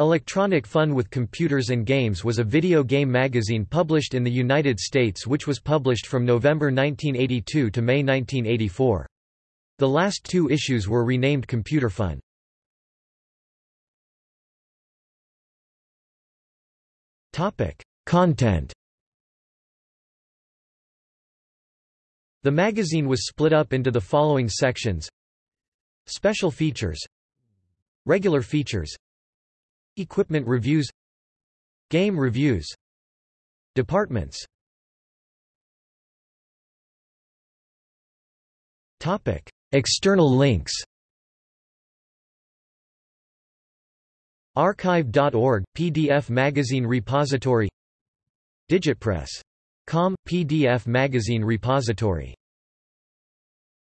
Electronic Fun with Computers and Games was a video game magazine published in the United States which was published from November 1982 to May 1984. The last two issues were renamed Computer Fun. Content The magazine was split up into the following sections Special features Regular features Equipment reviews Game reviews Departments. External links. Archive.org – PDF magazine repository. Digitpress.com – PDF magazine repository